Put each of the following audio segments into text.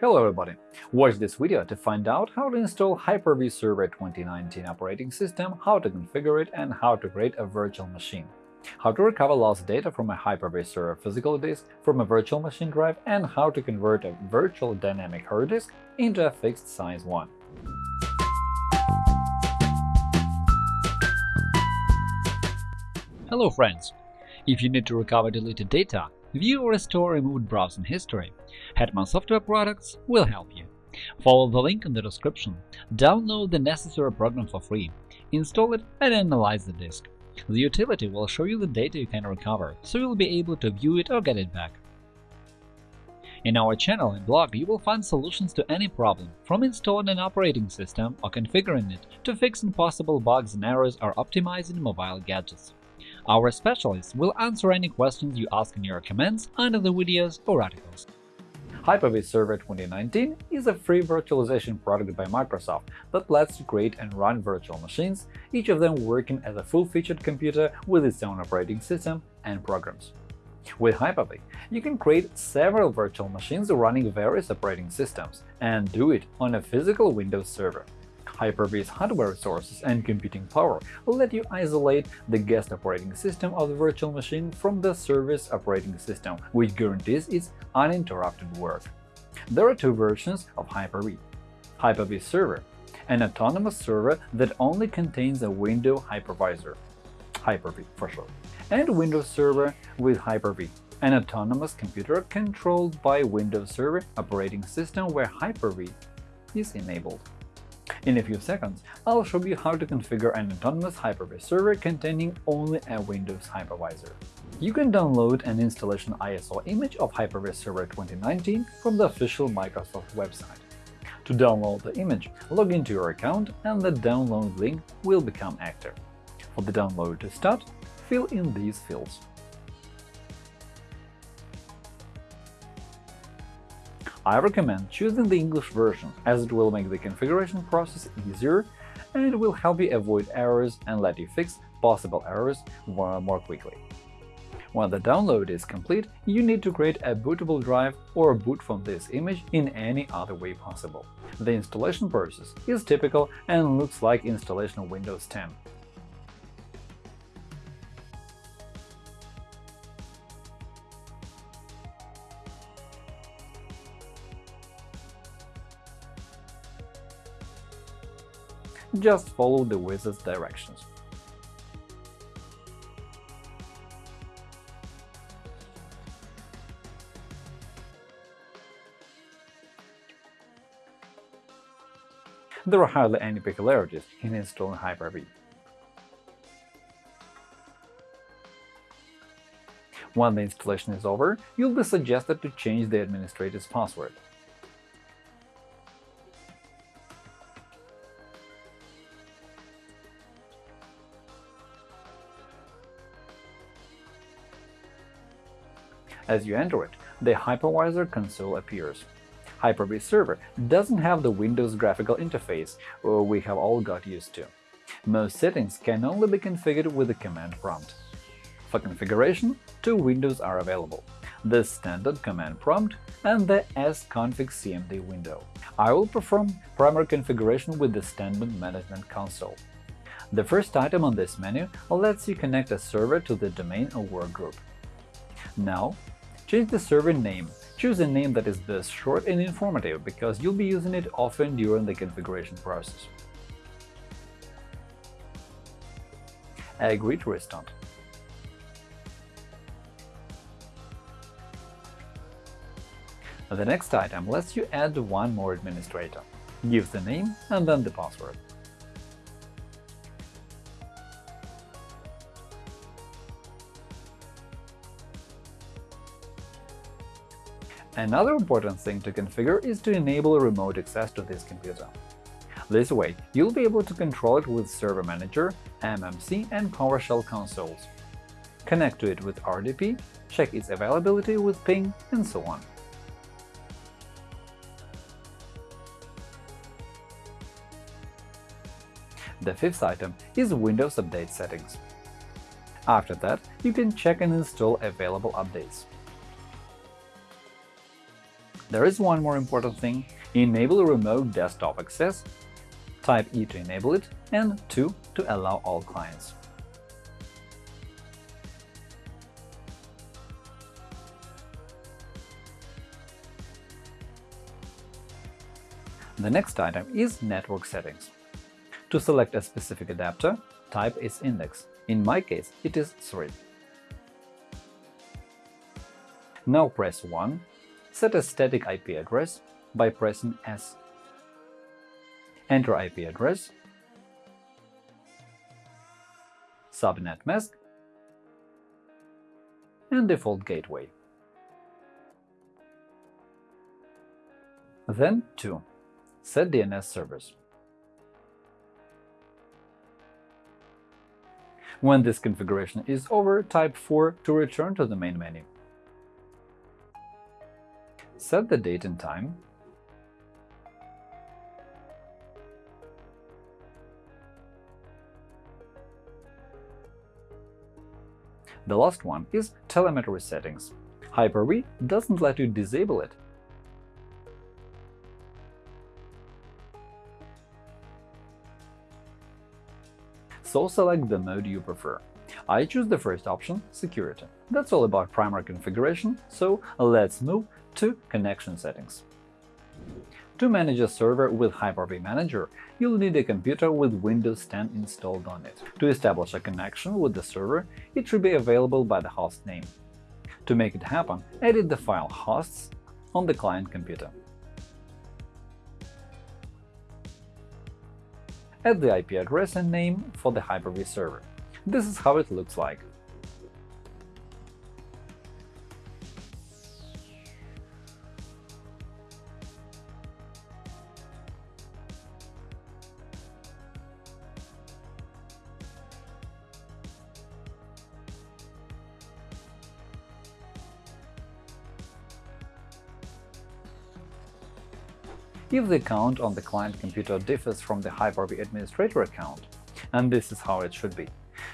Hello everybody! Watch this video to find out how to install Hyper-V Server 2019 operating system, how to configure it, and how to create a virtual machine. How to recover lost data from a Hyper-V Server physical disk from a virtual machine drive, and how to convert a virtual dynamic hard disk into a fixed size one. Hello friends! If you need to recover deleted data, view or restore removed browsing history, Hetman Software Products will help you. Follow the link in the description, download the necessary program for free, install it and analyze the disk. The utility will show you the data you can recover, so you'll be able to view it or get it back. In our channel and blog, you will find solutions to any problem, from installing an operating system or configuring it to fixing possible bugs and errors or optimizing mobile gadgets. Our specialists will answer any questions you ask in your comments under the videos or articles. Hyper-V Server 2019 is a free virtualization product by Microsoft that lets you create and run virtual machines, each of them working as a full-featured computer with its own operating system and programs. With Hyper-V, you can create several virtual machines running various operating systems and do it on a physical Windows server. Hyper-V's hardware resources and computing power let you isolate the guest operating system of the virtual machine from the service operating system, which guarantees its uninterrupted work. There are two versions of Hyper-V. Hyper-V Server – an autonomous server that only contains a window hypervisor Hyper-V for short, and Windows Server with Hyper-V, an autonomous computer controlled by Windows Server operating system where Hyper-V is enabled. In a few seconds, I'll show you how to configure an autonomous Hyper-V server containing only a Windows hypervisor. You can download an installation ISO image of Hyper-V Server 2019 from the official Microsoft website. To download the image, log into your account and the download link will become active. For the download to start, fill in these fields. I recommend choosing the English version, as it will make the configuration process easier and it will help you avoid errors and let you fix possible errors more quickly. When the download is complete, you need to create a bootable drive or boot from this image in any other way possible. The installation process is typical and looks like installation of Windows 10. Just follow the wizard's directions. There are hardly any peculiarities in installing Hyper-V. When the installation is over, you'll be suggested to change the administrator's password. As you enter it, the hypervisor console appears. Hyper-V Server doesn't have the Windows graphical interface uh, we have all got used to. Most settings can only be configured with the command prompt. For configuration, two windows are available – the standard command prompt and the sconfig cmd window. I will perform primary configuration with the standard management console. The first item on this menu lets you connect a server to the domain or workgroup. Now, Change the server name. Choose a name that is both short and informative, because you'll be using it often during the configuration process. Agree to restart. The next item lets you add one more administrator. Give the name and then the password. Another important thing to configure is to enable remote access to this computer. This way, you'll be able to control it with Server Manager, MMC, and PowerShell consoles. Connect to it with RDP, check its availability with ping, and so on. The fifth item is Windows Update settings. After that, you can check and install available updates. There is one more important thing – enable remote desktop access, type E to enable it, and 2 to allow all clients. The next item is Network Settings. To select a specific adapter, type its index. In my case, it is 3. Now press 1, set a static IP address by pressing S. Enter IP address, subnet mask, and default gateway. Then 2. Set DNS servers. When this configuration is over, type 4 to return to the main menu. Set the date and time. The last one is telemetry settings. Hyper-V doesn't let you disable it, so select the mode you prefer. I choose the first option – Security. That's all about primary configuration, so let's move to Connection settings. To manage a server with Hyper-V Manager, you'll need a computer with Windows 10 installed on it. To establish a connection with the server, it should be available by the host name. To make it happen, edit the file hosts on the client computer. add the IP address and name for the Hyper-V server. This is how it looks like. If the account on the client computer differs from the Hyper-V administrator account, and this is how it should be.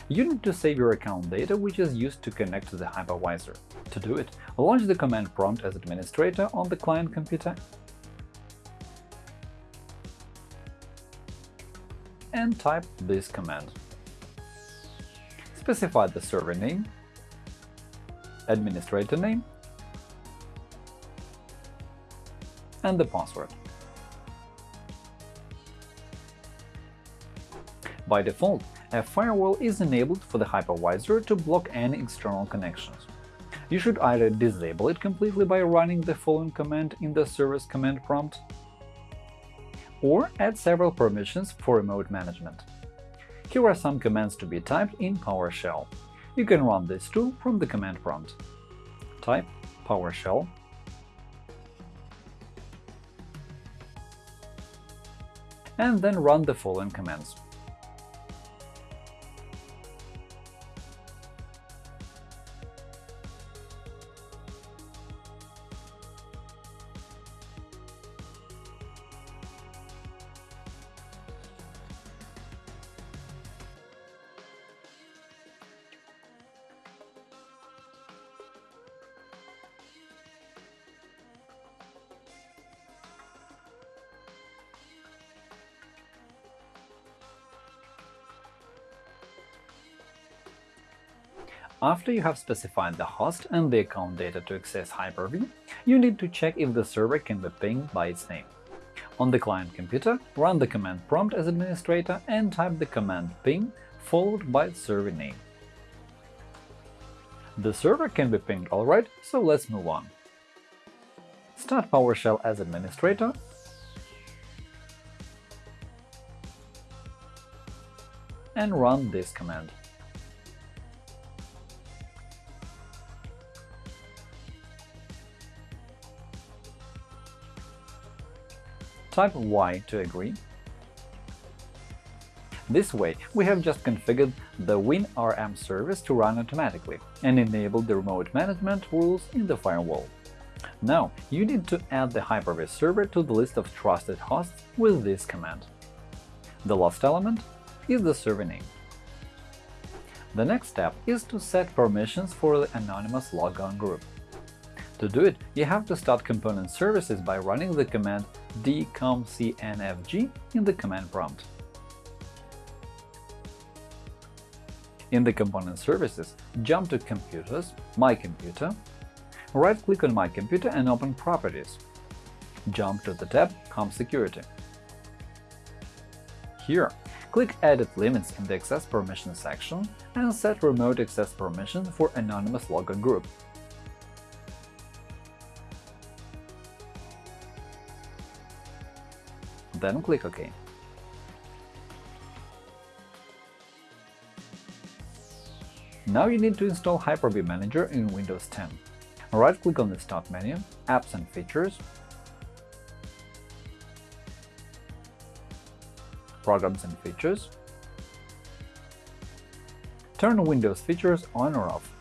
You need to save your account data, which is used to connect to the hypervisor. To do it, launch the command prompt as administrator on the client computer and type this command. Specify the server name, administrator name, and the password. By default, a firewall is enabled for the hypervisor to block any external connections. You should either disable it completely by running the following command in the service command prompt, or add several permissions for remote management. Here are some commands to be typed in PowerShell. You can run this too from the command prompt. Type PowerShell and then run the following commands. After you have specified the host and the account data to access Hyper-V, you need to check if the server can be pinged by its name. On the client computer, run the command prompt as administrator and type the command ping followed by server name. The server can be pinged alright, so let's move on. Start PowerShell as administrator and run this command. Type Y to agree. This way, we have just configured the WinRM service to run automatically and enabled the remote management rules in the firewall. Now, you need to add the Hyper-V server to the list of trusted hosts with this command. The last element is the server name. The next step is to set permissions for the anonymous logon group. To do it, you have to start component services by running the command dcomcnfg in the command prompt. In the component services, jump to Computers, My Computer, right-click on My Computer and open Properties. Jump to the tab Com Security. Here, click Edit limits in the Access Permissions section and set Remote Access Permission for Anonymous Logon Group. Then click OK. Now you need to install Hyper-V Manager in Windows 10. Right-click on the Start menu, Apps and Features, Programs and Features, turn Windows features on or off.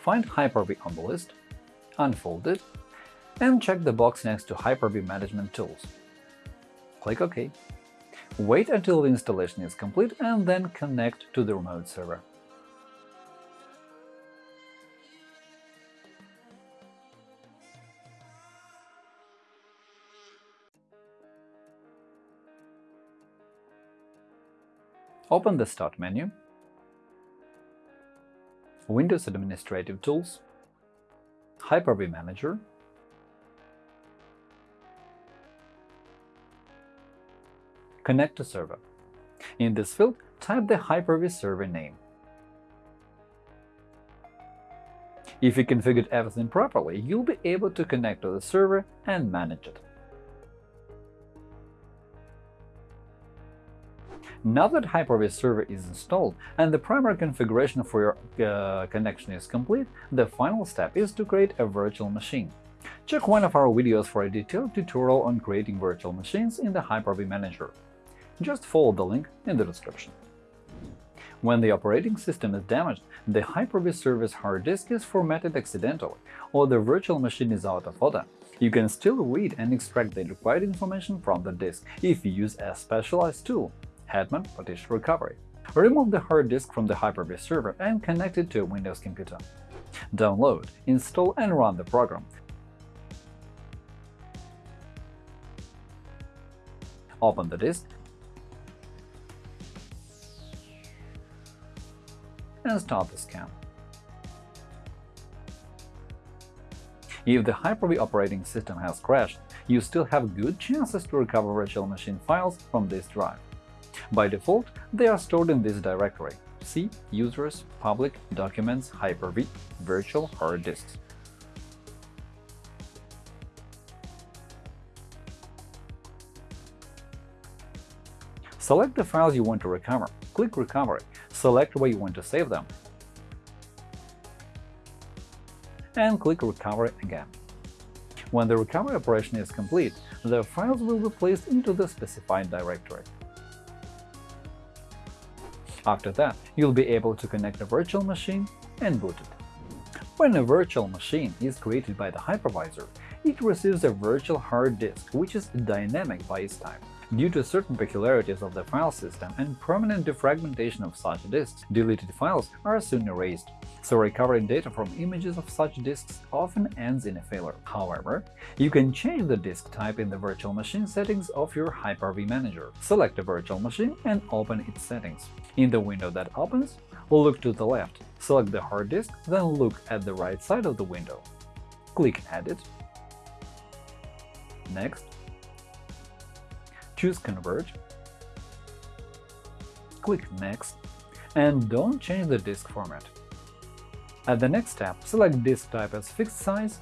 Find Hyper-V on the list, unfold it, and check the box next to Hyper-V Management Tools. Click OK. Wait until the installation is complete and then connect to the remote server. Open the Start menu, Windows Administrative Tools, Hyper-V Manager, Connect to server. In this field, type the Hyper-V server name. If you configured everything properly, you'll be able to connect to the server and manage it. Now that Hyper-V Server is installed and the primary configuration for your uh, connection is complete, the final step is to create a virtual machine. Check one of our videos for a detailed tutorial on creating virtual machines in the Hyper-V Manager. Just follow the link in the description. When the operating system is damaged, the Hyper-V service hard disk is formatted accidentally, or the virtual machine is out of order. You can still read and extract the required information from the disk if you use a specialized tool Hetman Partition Recovery. Remove the hard disk from the Hyper-V server and connect it to a Windows computer. Download, install and run the program. Open the disk and start the scan. If the Hyper-V operating system has crashed, you still have good chances to recover virtual machine files from this drive. By default, they are stored in this directory C Users Public Documents Hyper-V Virtual Hard Disks. Select the files you want to recover, click Recovery, select where you want to save them, and click Recovery again. When the recovery operation is complete, the files will be placed into the specified directory. After that, you'll be able to connect a virtual machine and boot it. When a virtual machine is created by the hypervisor, it receives a virtual hard disk, which is dynamic by its type. Due to certain peculiarities of the file system and permanent defragmentation of such disks, deleted files are soon erased, so recovering data from images of such disks often ends in a failure. However, you can change the disk type in the virtual machine settings of your Hyper-V Manager. Select a virtual machine and open its settings. In the window that opens, look to the left, select the hard disk, then look at the right side of the window. Click Edit, Next, choose Convert, click Next, and don't change the disk format. At the next step, select disk type as fixed size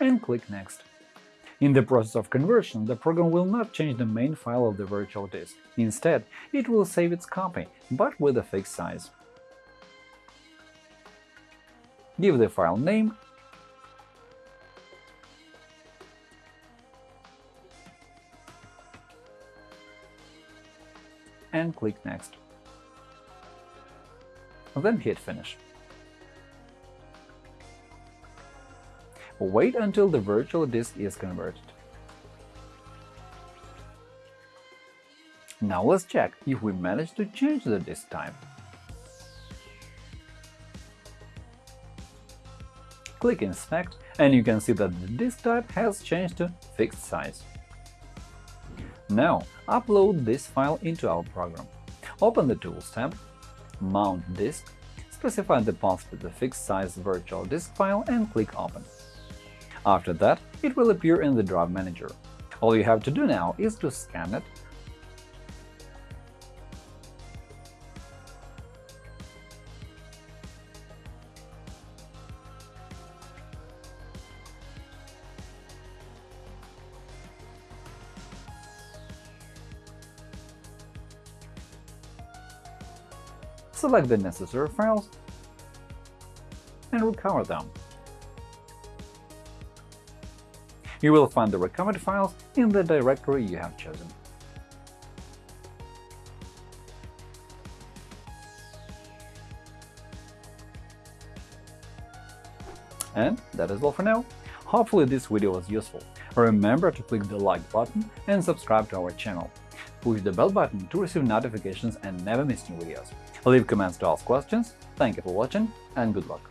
and click Next. In the process of conversion, the program will not change the main file of the virtual disk. Instead, it will save its copy, but with a fixed size. Give the file name and click Next. Then hit Finish. Wait until the virtual disk is converted. Now let's check if we managed to change the disk type. Click Inspect, and you can see that the disk type has changed to fixed size. Now upload this file into our program. Open the Tools tab, Mount Disk, specify the path to the fixed-size virtual disk file and click Open. After that, it will appear in the Drive Manager. All you have to do now is to scan it select the necessary files and recover them. You will find the recovered files in the directory you have chosen. And that is all for now. Hopefully this video was useful. Remember to click the like button and subscribe to our channel. Push the bell button to receive notifications and never miss new videos. Leave comments to ask questions. Thank you for watching and good luck!